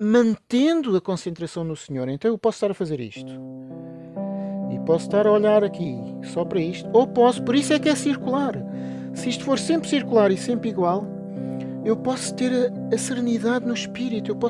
mantendo a concentração no Senhor. Então eu posso estar a fazer isto. E posso estar a olhar aqui só para isto. Ou posso, por isso é que é circular. Se isto for sempre circular e sempre igual, eu posso ter a, a serenidade no espírito, eu posso